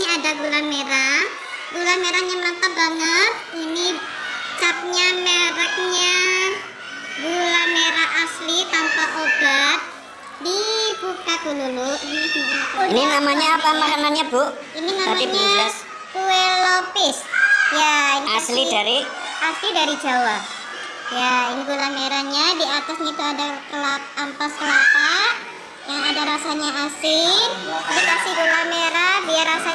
ini ada gula merah. Gula merahnya mantap banget. Ini capnya mereknya gula merah asli tanpa obat. Dibuka dulu. Ini, Ini namanya apa makanannya, Bu? ini namanya kue lopis. Ya, ini Asli asli- dari asli dari Jawa. Ya, ini gula merahnya. Di atasnya itu ada kelap, ampas kelapa yang ada rasanya asin. Dikasih gula merah biar rasa